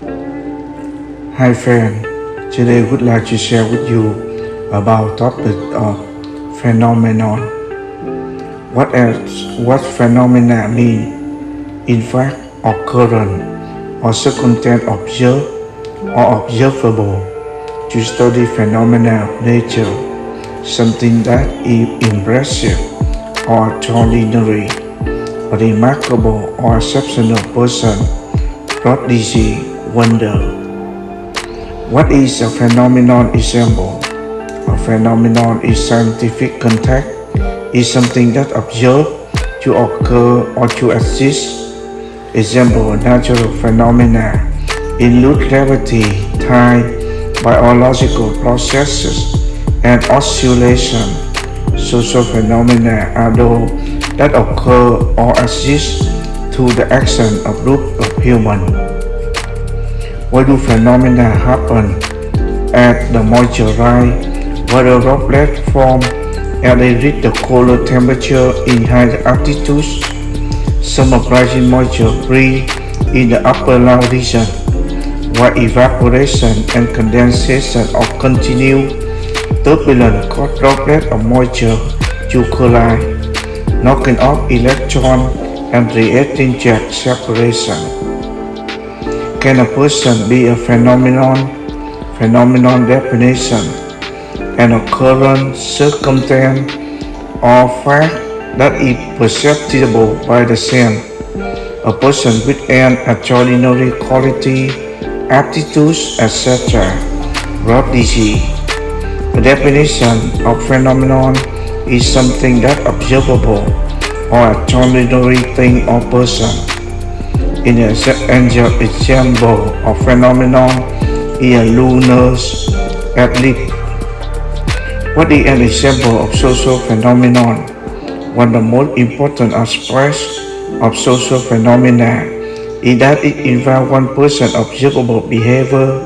Hi friend, today would like to share with you about topic of phenomenon. What else, what phenomena mean? In fact, occurrence or circumstance observed or observable to study phenomena of nature, something that is impressive or extraordinary, remarkable or exceptional person, not prodigy, wonder. What is a phenomenon example? A phenomenon is scientific contact, is something that observed to occur or to exist. Example, natural phenomena include gravity, time, biological processes, and oscillation. Social phenomena are those that occur or exist through the action of group of humans. Why do phenomena happen? At the moisture rise, where droplets form and they reach the colder temperature in high altitudes. Some rising moisture breathe in the upper low region, while evaporation and condensation of continued turbulent cause droplets of moisture to collide, knocking off electrons and creating jet separation. Can a person be a phenomenon? Phenomenon definition an occurrence, circumstance, or fact that is perceptible by the sense. A person with an extraordinary quality, aptitudes, etc. Prodigy. The definition of phenomenon is something that observable or extraordinary thing or person. In an example of phenomenon is a lunar eclipse. What is an example of social phenomenon? One of the most important aspects of social phenomena is that it involves one person's observable behavior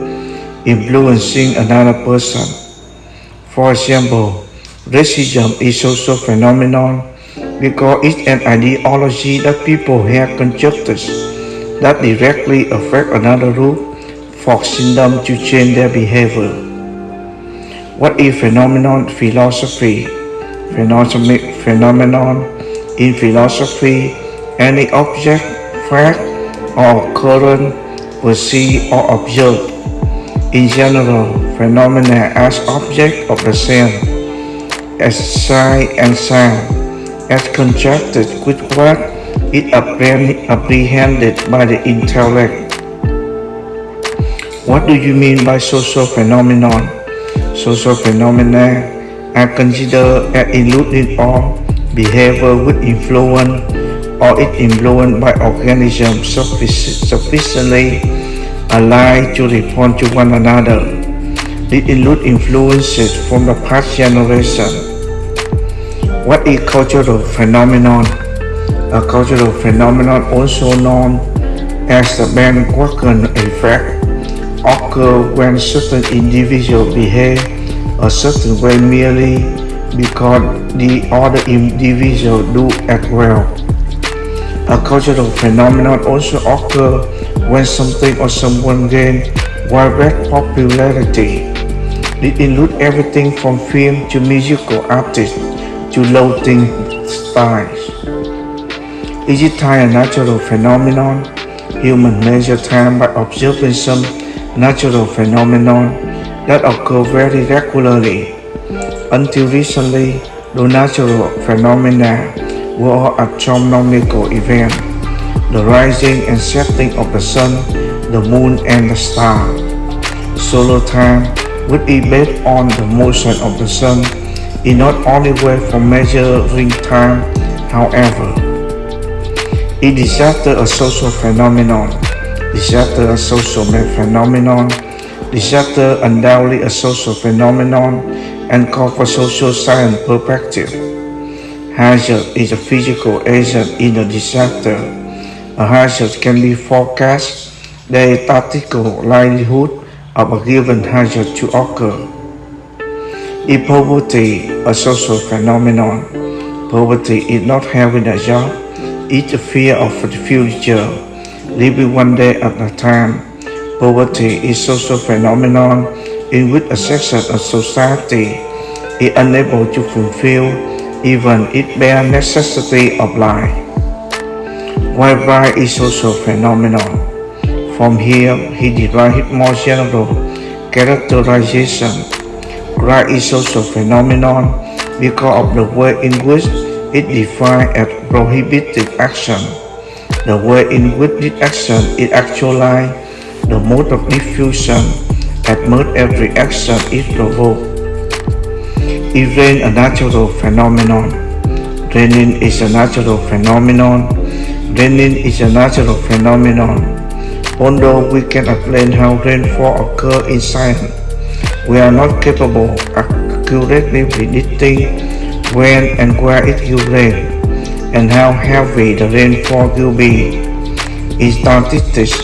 influencing another person. For example, racism is social phenomenon because it's an ideology that people have constructed that directly affect another group, forcing them to change their behavior. What is phenomenon philosophy? Phenomenon in philosophy, any object, fact, or occurrence perceived or observed. In general, phenomena as object of the same, as sight and sound, as contrasted with what is apprehended by the intellect. What do you mean by social phenomenon? Social phenomena are considered as including all behavior with influence or is influenced by organisms sufficiently alike to respond to one another. These include influences from the past generation. What is cultural phenomenon? A cultural phenomenon also known as the bandwagon effect occur when certain individuals behave a certain way merely because the other individual do as well. A cultural phenomenon also occur when something or someone gain widespread popularity. It includes everything from film to musical artists to loathing styles. Is it time a natural phenomenon? Humans measure time by observing some natural phenomenon that occur very regularly. Until recently, the natural phenomena were astronomical events, the rising and setting of the sun, the moon, and the star. Solar time would be based on the motion of the sun is not only way for measuring time, however. Is disaster a social phenomenon? It's Disaster a social phenomenon? Disaster undoubtedly a social phenomenon and call for social science perspective. Hazard is a physical agent in a disaster. A hazard can be forecast the tactical likelihood of a given hazard to occur. Is poverty a social phenomenon? Poverty is not having a job it's a fear of the future, living one day at a time. Poverty is social phenomenon in which a section of society is unable to fulfill even its bare necessity of life. Pride is social phenomenon. From here, he derived more general characterization. Pride is social phenomenon because of the way in which it defines as prohibited action, the way in which this action is actualized, the mode of diffusion, at most every action is provoked. Rain a natural phenomenon? Raining is a natural phenomenon. Raining is a natural phenomenon. Although we can explain how rainfall occurs in science, we are not capable of accurately predicting when and where it will rain, and how heavy the rainfall will be. In statistics,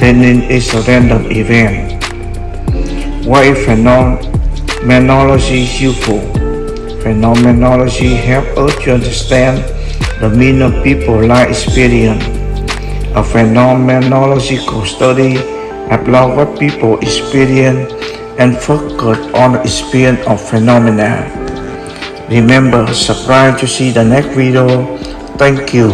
raining is a random event. Why is phenomenology useful? Phenomenology helps us to understand the meaning of people life experience. A phenomenological study about what people experience and focus on the experience of phenomena. Remember, subscribe to see the next video. Thank you.